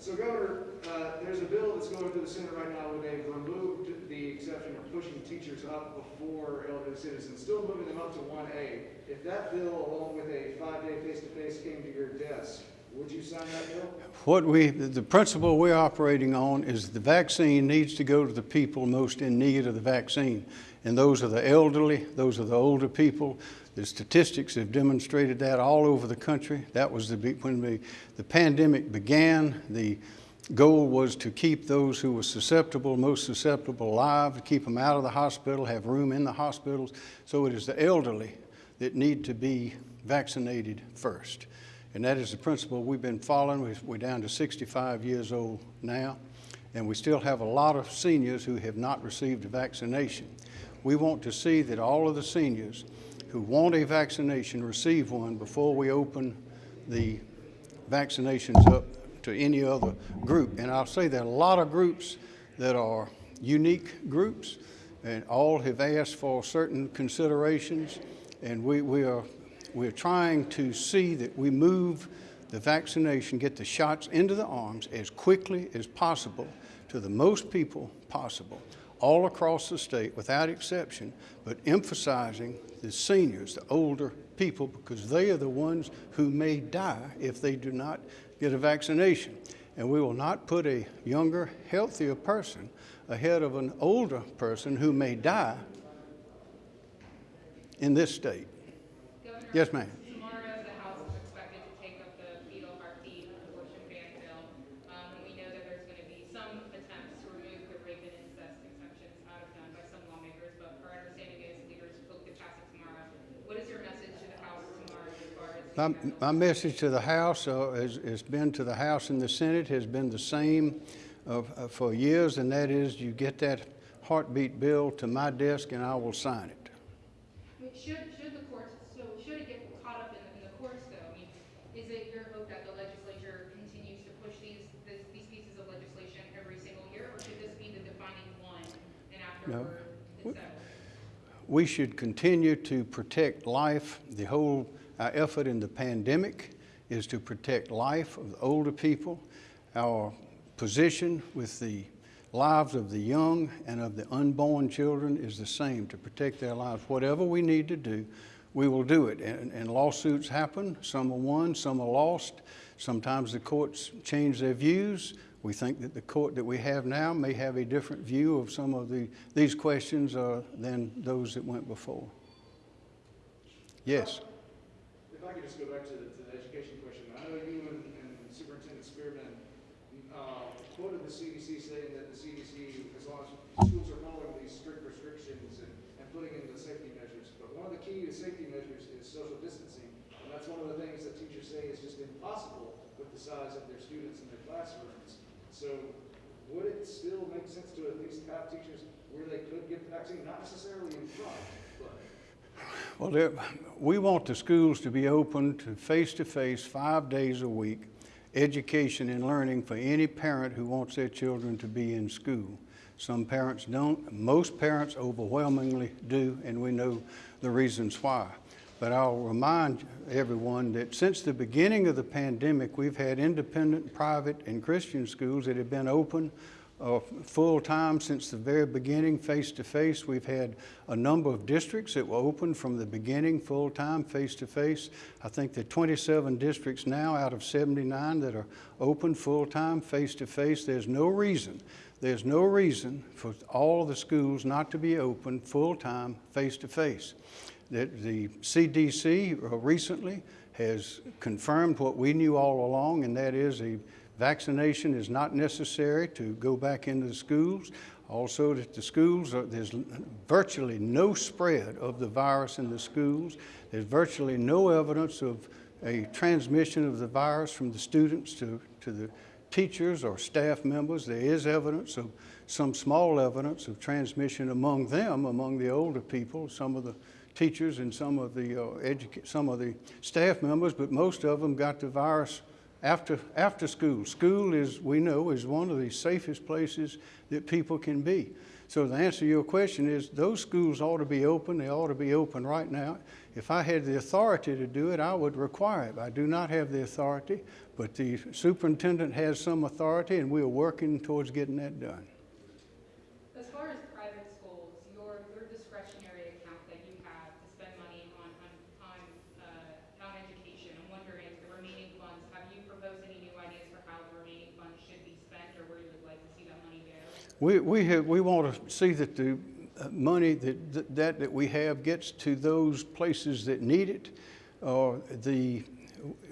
So Governor, uh, there's a bill that's going through the Senate right now where they've removed the exception of pushing teachers up before elderly citizens, still moving them up to one A. If that bill, along with a five-day face-to-face came to your desk, would you sign that bill? What we, the principle we're operating on is the vaccine needs to go to the people most in need of the vaccine. And those are the elderly, those are the older people. The statistics have demonstrated that all over the country. That was the, when the, the pandemic began, the goal was to keep those who were susceptible, most susceptible alive, to keep them out of the hospital, have room in the hospitals. So it is the elderly that need to be vaccinated first. And that is the principle we've been following. We- We're down to 65 years old now, and we still have a lot of seniors who have not received a vaccination. We want to see that all of the seniors who want a vaccination receive one before we open the vaccinations up to any other group. And I'll say there are a lot of groups that are unique groups, and all have asked for certain considerations. And we, we are, we're trying to see that we move the vaccination, get the shots into the arms as quickly as possible to the most people possible, all across the state without exception, but emphasizing the seniors, the older people, because they are the ones who may die if they do not get a vaccination. And we will not put a younger, healthier person ahead of an older person who may die in this state. Governor, Yes, ma'am. Tomorrow, the House is expected to take up the fetal heartbeat abortion ban bill. Um, and we know that there's gonna be some attempts to remove the rape and incest exemptions out of them by some lawmakers, but our understanding is leaders hope to pass it tomorrow. What is your message to the House tomorrow as far as? My, my message to the House uh, has, has been to the House and the Senate has been the same uh, uh, for years, and that is you get that heartbeat bill to my desk and I will sign it. I mean, Should, should the courts, so should it get caught up in the, in the courts though? I mean, is it your hope that the legislature continues to push these, this, these pieces of legislation every single year? Or should this be the defining one and No. We should continue to protect life. The whole, our effort in the pandemic is to protect life of the older people. Our position with the lives of the young and of the unborn children is the same, to protect their lives. Whatever we need to do, we will do it. And, and lawsuits happen. Some are won, some are lost. Sometimes the courts change their views. We think that the court that we have now may have a different view of some of the, these questions uh, than those that went before. Yes. If I could just go back to the, to the education question, I know you and, and Superintendent Spearman, uh, quoted the CDC saying that the CDC, as long as schools are following these strict restrictions and, and putting in the safety measures, but one of the key to safety measures is social distancing, and that's one of the things that teachers say is just impossible with the size of their students in their classrooms. So would it still make sense to at least have teachers where they could get the vaccine, not necessarily in front, but Well, there, we want the schools to be open to face-to-face, five days a week, education and learning for any parent who wants their children to be in school. Some parents don't, most parents overwhelmingly do, and we know the reasons why. But I'll remind everyone that since the beginning of the pandemic, we've had independent, private, and Christian schools that have been open uh, full-time since the very beginning, face-to-face. We've had a number of districts that were open from the beginning, full-time, face-to-face. I think there are 27 districts now out of 79 that are open, full-time, face-to-face. There's no reason, there's no reason for all the schools not to be open, full-time, face-to-face. That the CDC uh, recently has confirmed what we knew all along, and that is a Vaccination is not necessary to go back into the schools. Also, that the schools, are, there's virtually no spread of the virus in the schools. There's virtually no evidence of a transmission of the virus from the students to, to the teachers or staff members. There is evidence of some small evidence of transmission among them, among the older people, some of the teachers and some of the uh, some of the staff members, but most of them got the virus after, after school. School is, we know, is one of the safest places that people can be. So the answer to your question is, those schools ought to be open, they ought to be open right now. If I had the authority to do it, I would require it. I do not have the authority, but the superintendent has some authority, and we are working towards getting that done. As far as private schools, your, your discretionary account that you have to spend money on, on, on, uh, on education, I'm wondering, the remaining funds, have you proposed any new ideas for how the remaining funds should be spent, or where you would like to see that money go? We, we have, we want to see that the uh, money that, that, that we have gets to those places that need it. Uh, the,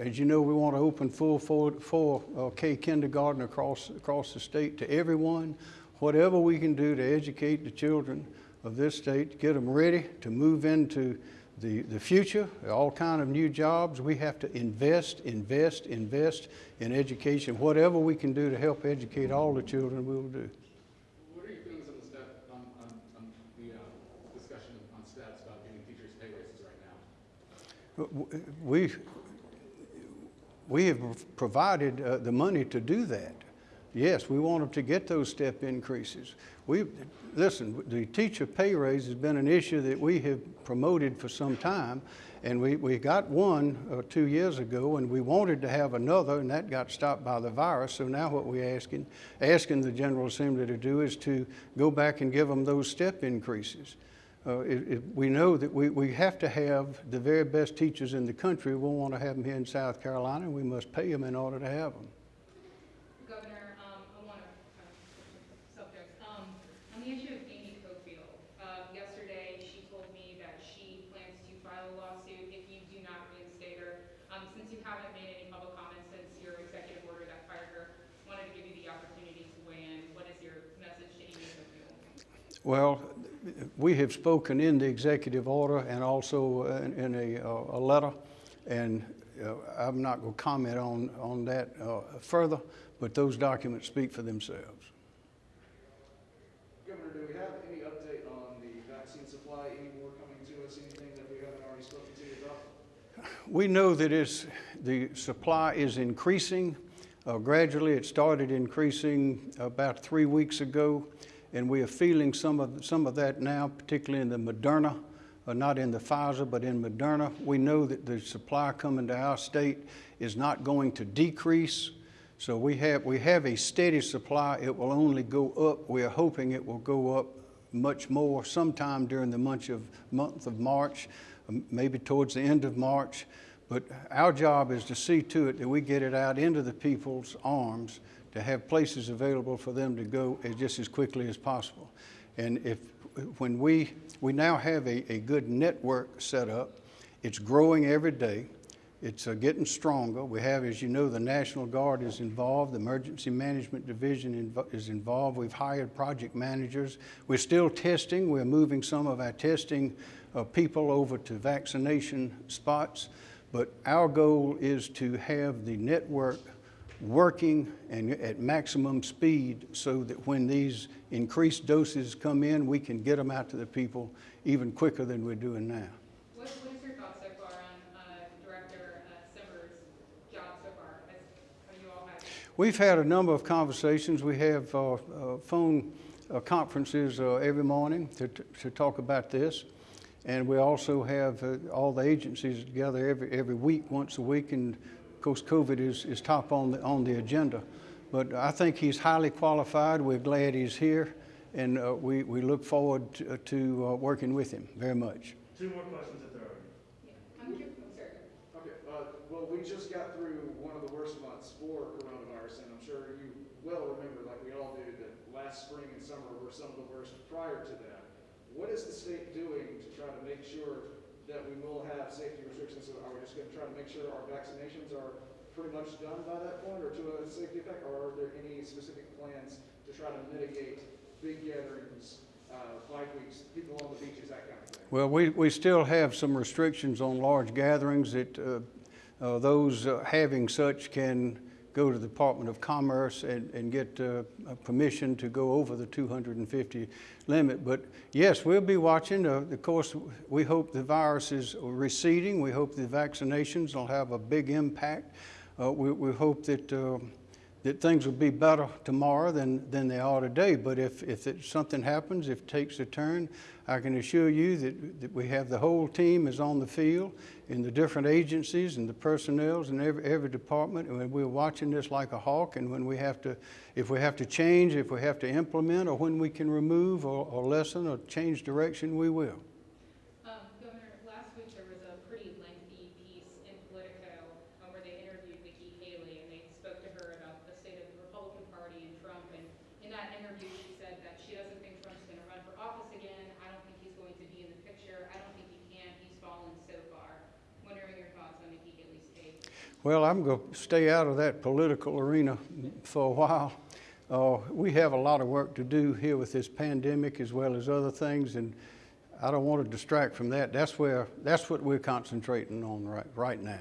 as you know, we want to open full, full, full uh, K kindergarten across, across the state to everyone. Whatever we can do to educate the children of this state, get them ready to move into the, the future, all kind of new jobs. We have to invest, invest, invest in education. Whatever we can do to help educate all the children, we will do. What are your feelings on the step, on, on, on the, uh, discussion on steps about giving teachers pay raises right now? We, we have provided uh, the money to do that. Yes, we want them to get those step increases. We, listen, the teacher pay raise has been an issue that we have promoted for some time, and we, we got one uh, two years ago, and we wanted to have another, and that got stopped by the virus. So now what we're asking, asking the General Assembly to do is to go back and give them those step increases. Uh, it, it, we know that we, we have to have the very best teachers in the country. We want to have them here in South Carolina, and we must pay them in order to have them. Governor, um, I want to, subject, um, on the issue of Amy Cofield, uh, yesterday, she told me that she plans to file a lawsuit if you do not reinstate her. Um, since you haven't made any public comments since your executive order that fired her, I wanted to give you the opportunity to weigh in. What is your message to Amy Cofield? Well, we have spoken in the executive order and also in, in a, uh, a letter, and uh, I'm not going to comment on, on that uh, further, but those documents speak for themselves. Governor, do we have any update on the vaccine supply, any more coming to us, anything that we haven't already spoken to you about? We know that it's, the supply is increasing. Uh, gradually, it started increasing about three weeks ago, and we are feeling some of, some of that now, particularly in the Moderna, uh, not in the Pfizer, but in Moderna. We know that the supply coming to our state is not going to decrease. So we have, we have a steady supply. It will only go up. We are hoping it will go up much more sometime during the month of, month of March, um, maybe towards the end of March. But our job is to see to it that we get it out into the people's arms to have places available for them to go as, just as quickly as possible. And if, when we, we now have a, a good network set up, it's growing every day. It's uh, getting stronger. We have, as you know, the National Guard is involved, the Emergency Management Division invo- is involved. We've hired project managers. We're still testing. We're moving some of our testing uh, people over to vaccination spots. But our goal is to have the network working and at maximum speed so that when these increased doses come in, we can get them out to the people even quicker than we're doing now. What, what is your thoughts so far on, uh, Director, uh, Simmer's job so far? Has, you all had? We've had a number of conversations. We have uh, uh, phone uh, conferences uh, every morning to, to talk about this. And we also have uh, all the agencies together every, every week, once a week. And of course, COVID is, is top on the, on the agenda. But I think he's highly qualified. We're glad he's here. And uh, we, we look forward to, to uh, working with him very much. Two more questions if there are. Yeah, I'm sir. Okay, uh, well, we just got through one of the worst months for coronavirus, and I'm sure you well remember, like we all do, that last spring and summer were some of the worst prior to that. What is the state doing to try to make sure that we will have safety restrictions? Are we just gonna try to make sure our vaccinations are pretty much done by that point, or to a safety effect, or are there any specific plans to try to mitigate big gatherings, uh, weeks, people on the beaches, that kind of thing? Well, we, we still have some restrictions on large gatherings that uh, uh, those uh, having such can go to the Department of Commerce and, and get uh, permission to go over the 250 limit. But yes, we'll be watching. Uh, of course, we hope the virus is receding. We hope the vaccinations will have a big impact. Uh, we, we hope that uh, that things will be better tomorrow than, than they are today. But if, if it, something happens, if it takes a turn, I can assure you that, that we have the whole team is on the field in the different agencies and the personnels in every, every department. And we're watching this like a hawk. And when we have to, if we have to change, if we have to implement, or when we can remove or, or lessen or change direction, we will. Um, Governor, last week there was a pretty lengthy piece in Politico um, where they interviewed Nikki Haley and they spoke to her about the state of the Republican Party and Trump. And in that interview, she said that she doesn't think Trump's going to run for office again. I don't think he's going to be in the picture. I don't think he can. He's fallen so far. Wondering your thoughts on Nikki Haley's take. Well, I'm going to stay out of that political arena for a while. Uh, we have a lot of work to do here with this pandemic as well as other things, and I don't want to distract from that. That's where, that's what we're concentrating on right, right now.